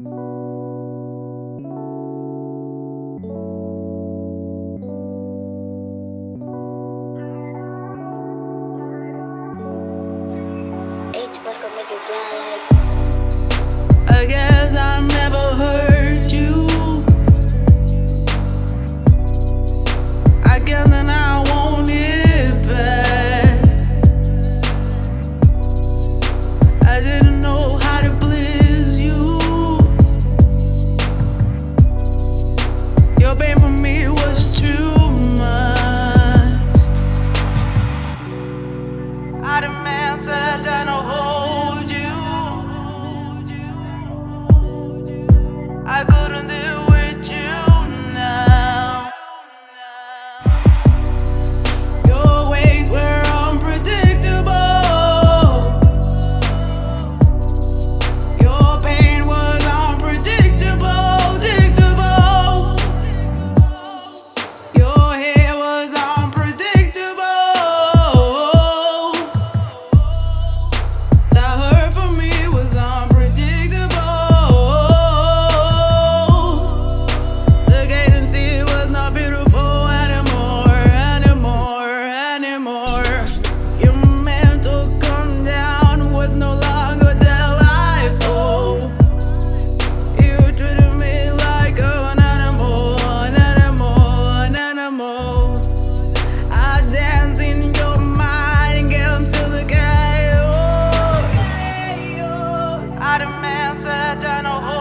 H was gonna make it fly like. man I know hold you I couldn't do said and a